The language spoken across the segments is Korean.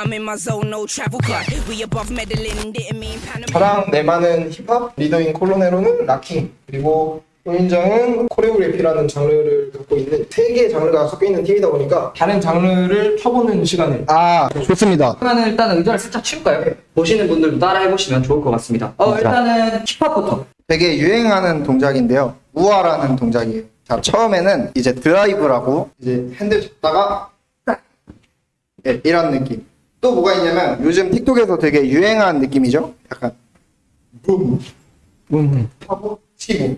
I'm in my zone, no travel cut. We above meddling, didn't mean Panama. 저랑 내만은 힙합, 리더인 콜로네로는 락킹, 그리고 호인정은 코레오그래피라는 장르를 갖고 있는 세 개의 장르가 섞여 있는 팀이다 보니까 다른 장르를 펴보는 시간을 아 좋습니다. 그러면 일단은 의자를 살짝 치울까요? 보시는 분들도 따라 해보시면 좋을 것 같습니다. 어, 일단은 힙합부터. 되게 유행하는 동작인데요. 우아라는 동작이에요. 자 처음에는 이제 드라이브라고 이제 핸들 잡다가 딱 예, 이런 느낌. 또 뭐가 있냐면 요즘 틱톡에서 되게 유행한 느낌이죠. 약간 붐, 붐 하고 치고.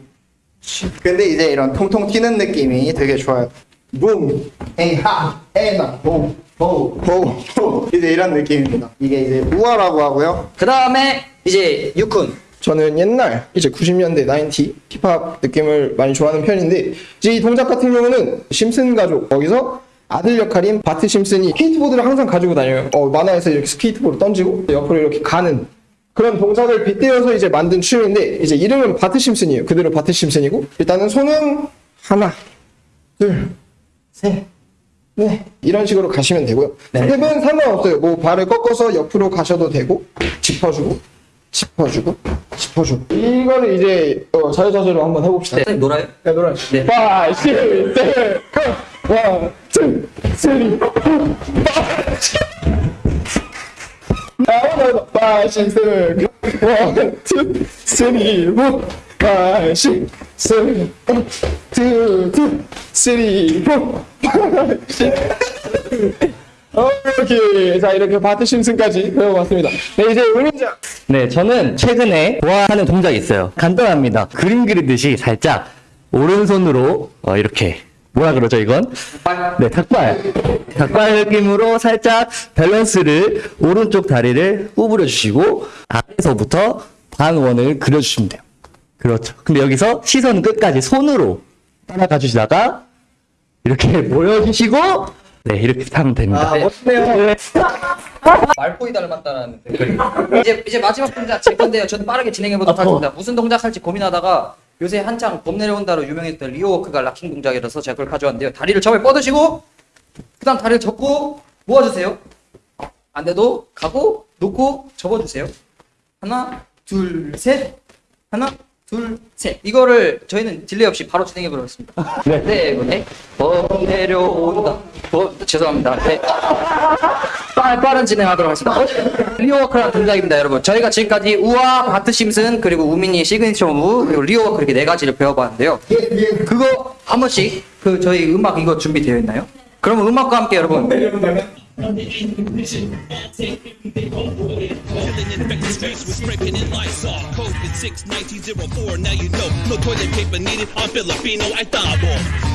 근데 이제 이런 통통 튀는 느낌이 되게 좋아요. 붐, 에하, 에나, 봄, 보, 보, 보. 이제 이런 느낌입니다. 이게 이제 우아라고 하고요. 그 다음에 이제 유쿤. 저는 옛날 이제 90년대 90 힙합 느낌을 많이 좋아하는 편인데 이제 이 동작 같은 경우는 심슨 가족 거기서 아들 역할인 바트 심슨이 스케이트보드를 항상 가지고 다녀요. 어, 만화에서 이렇게 스케이트보드 던지고 옆으로 이렇게 가는 그런 동작을 빗대어서 이제 만든 춤인데 이제 이름은 바트 심슨이에요. 그대로 바트 심슨이고 일단은 손은 하나, 둘, 셋, 네 이런 식으로 가시면 되고요. 스텝은 상관없어요. 뭐 발을 꺾어서 옆으로 가셔도 되고 짚어주고 짚어주고 짚어주고 이거를 이제 어, 자유자재로 한번 해봅시다. 네, 선생님 놀아요? 네, 노래. 네. 5, 6, 7, go! 1, 2, 3, 4, 5, 5, 6, 7, go! 1, 2, 3, 4, 5, 6, 7, 8, 2, 2, 3, 4, 5, 6, 오케이. 자, 이렇게 바트 심슨까지 배워봤습니다. 네, 이제 은인장. 네, 저는 최근에 좋아하는 동작이 있어요. 간단합니다. 그림 그리듯이 살짝 오른손으로 어, 이렇게 뭐라 그러죠 이건? 네, 닭발. 닭발 느낌으로 살짝 밸런스를 오른쪽 다리를 구부려 주시고 아래서부터 반원을 그려주시면 돼요. 그렇죠. 근데 여기서 시선 끝까지 손으로 따라가 주시다가 이렇게 모여주시고 네, 이렇게 하면 됩니다. 아 멋지네요. 네. 말포이 닮았다는 댓글이. 이제 이제 마지막 동작 제 건데요. 저는 빠르게 진행해 보도록 아, 하겠습니다. 무슨 동작 할지 고민하다가 요새 한창 범 내려온다로 유명했던 Leo walk가 locking 동작이라서 제가 그걸 가져왔는데요. 다리를 처음에 뻗으시고 그 다음 다리를 접고 모아주세요. 안 돼도 가고 놓고 접어주세요. 하나, 둘, 셋. 하나, 둘, 셋. 이거를 저희는 delay 없이 바로 진행해 보겠습니다. 네, 네, 네. 범 내려온다. 범, 죄송합니다. 네. 빠른, 빠른 진행하도록 하겠습니다. Leo walk라는 동작입니다, 여러분. 저희가 지금까지 우와, 바트 심슨, 그리고 우민이의 signature move, 그리고 Leo walk 이렇게 네 가지를 배워봤는데요. 그거 한 번씩 그 저희 음악 이거 준비되어 있나요? 그러면 음악과 함께 여러분. Killing infected streets with scraping in Lysol. COVID 61904, now you know. No toilet paper needed. I'm Filipino, I thought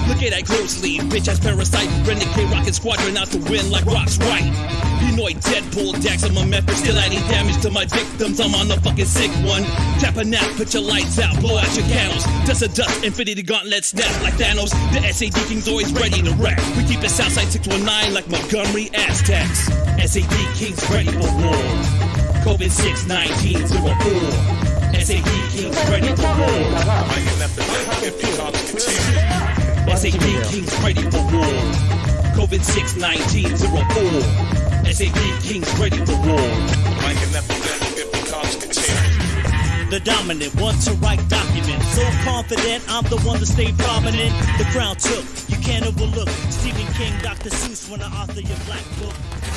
Look at that closely. Bitch ass parasite. Renegade rocket squadron out to win like rocks right. Pinoy Deadpool, Dax, I'm a Memphis. Still adding damage to my victims. I'm on the fucking sick one. Tap a nap, put your lights out, blow out your candles. Dust a dust, infinity gauntlet snap like Thanos. The SAD King's always ready to wreck. We keep it Southside 619 like Montgomery Aztecs. SAD King's ready for war. COVID 619 SAD King's ready for war. SAD King's ready for war. COVID 619 SAD King's ready for war. The dominant, one to write documents. So confident, I'm the one to stay prominent. The crown took, you can't overlook. Stephen King, Dr. Seuss, when I author your black book.